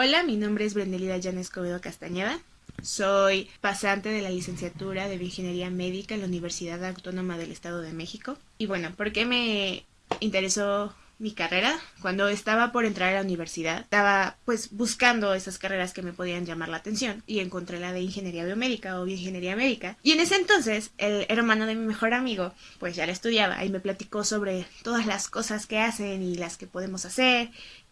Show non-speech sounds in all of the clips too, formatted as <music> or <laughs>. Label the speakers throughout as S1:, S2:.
S1: Hola, mi nombre es Brendelida Jan Escobedo Castañeda. Soy pasante de la licenciatura de Ingeniería Médica en la Universidad Autónoma del Estado de México. Y bueno, ¿por qué me interesó mi carrera? Cuando estaba por entrar a la universidad, estaba pues buscando esas carreras que me podían llamar la atención y encontré la de Ingeniería Biomédica o Bioingeniería Médica. Y en ese entonces, el hermano de mi mejor amigo, pues ya la estudiaba y me platicó sobre todas las cosas que hacen y las que podemos hacer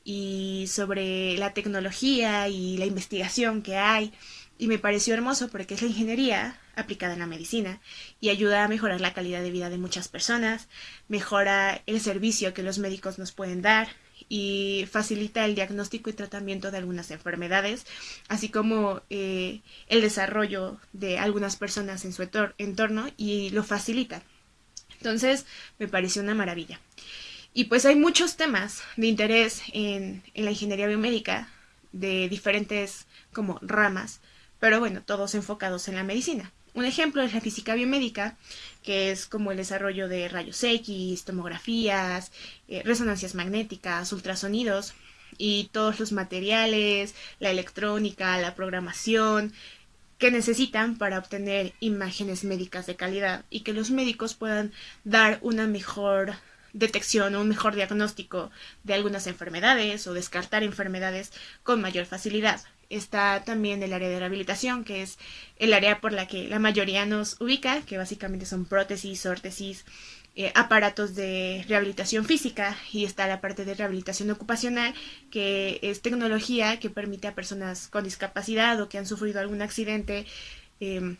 S1: y sobre la tecnología y la investigación que hay y me pareció hermoso porque es la ingeniería aplicada en la medicina y ayuda a mejorar la calidad de vida de muchas personas, mejora el servicio que los médicos nos pueden dar y facilita el diagnóstico y tratamiento de algunas enfermedades, así como eh, el desarrollo de algunas personas en su entorno y lo facilita. Entonces me pareció una maravilla. Y pues hay muchos temas de interés en, la ingeniería biomédica de diferentes como ramas, pero bueno, todos enfocados en la medicina. Un ejemplo es la física biomédica, que es como el desarrollo de rayos X, tomografías, eh, resonancias magnéticas, ultrasonidos y todos los materiales, la electrónica, la programación que necesitan para obtener imágenes médicas de calidad y que los médicos puedan dar una mejor detección o un mejor diagnóstico de algunas enfermedades o descartar enfermedades con mayor facilidad. Está también el área de rehabilitación, que es el área por la que la mayoría nos ubica, que básicamente son prótesis, órtesis, eh, aparatos de rehabilitación física y está la parte de rehabilitación ocupacional, que es tecnología que permite a personas con discapacidad o que han sufrido algún accidente em,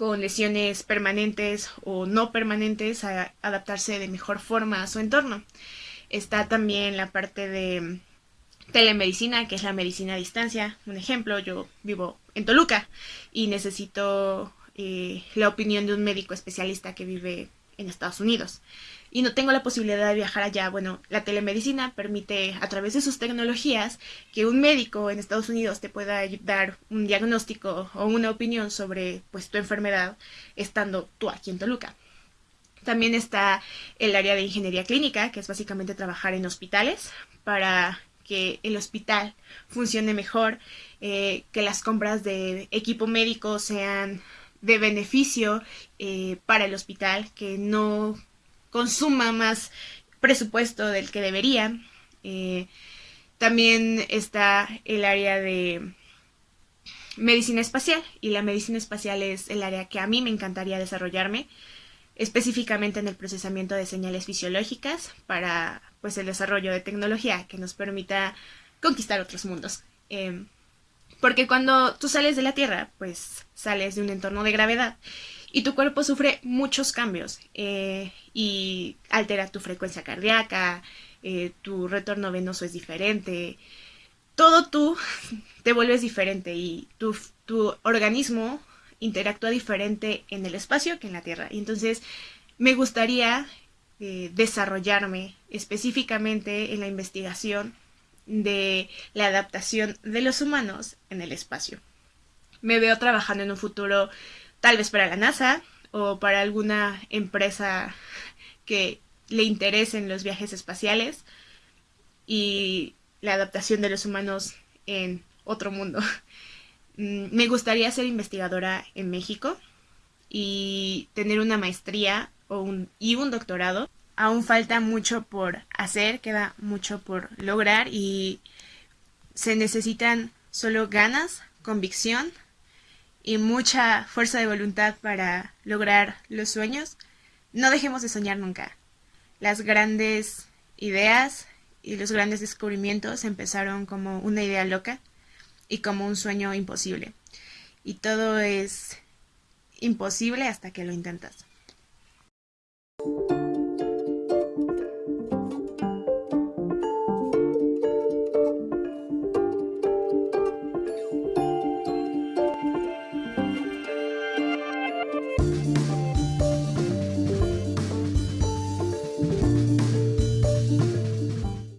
S1: con lesiones permanentes o no permanentes a adaptarse de mejor forma a su entorno. Está también la parte de telemedicina, que es la medicina a distancia. Un ejemplo, yo vivo en Toluca y necesito eh, la opinión de un médico especialista que vive en Estados Unidos y no tengo la posibilidad de viajar allá, bueno, la telemedicina permite a través de sus tecnologías que un médico en Estados Unidos te pueda dar un diagnóstico o una opinión sobre pues tu enfermedad estando tú aquí en Toluca. También está el área de ingeniería clínica, que es básicamente trabajar en hospitales para que el hospital funcione mejor, eh, que las compras de equipo médico sean de beneficio eh, para el hospital, que no consuma más presupuesto del que debería. Eh, también está el área de medicina espacial y la medicina espacial es el área que a mí me encantaría desarrollarme específicamente en el procesamiento de señales fisiológicas para pues el desarrollo de tecnología que nos permita conquistar otros mundos. Em, porque cuando tú sales de la Tierra, pues sales de un entorno de gravedad y tu cuerpo sufre muchos cambios eh, y altera tu frecuencia cardíaca, eh, tu retorno venoso es diferente, todo tú <laughs> te vuelves diferente y tu, tu organismo interactúa diferente en el espacio que en la Tierra. Y entonces me gustaría eh, desarrollarme específicamente en la investigación de la adaptación de los humanos en el espacio. Me veo trabajando en un futuro tal vez para la NASA o para alguna empresa que le interesen los viajes espaciales y la adaptación de los humanos en otro mundo. Mm, me gustaría ser investigadora en México y tener una maestría o un, y un doctorado. Aún falta mucho por hacer, queda mucho por lograr y se necesitan solo ganas, convicción y mucha fuerza de voluntad para lograr los sueños, no dejemos de soñar nunca. Las grandes ideas y los grandes descubrimientos empezaron como una idea loca y como un sueño imposible. Y todo es imposible hasta que lo intentas.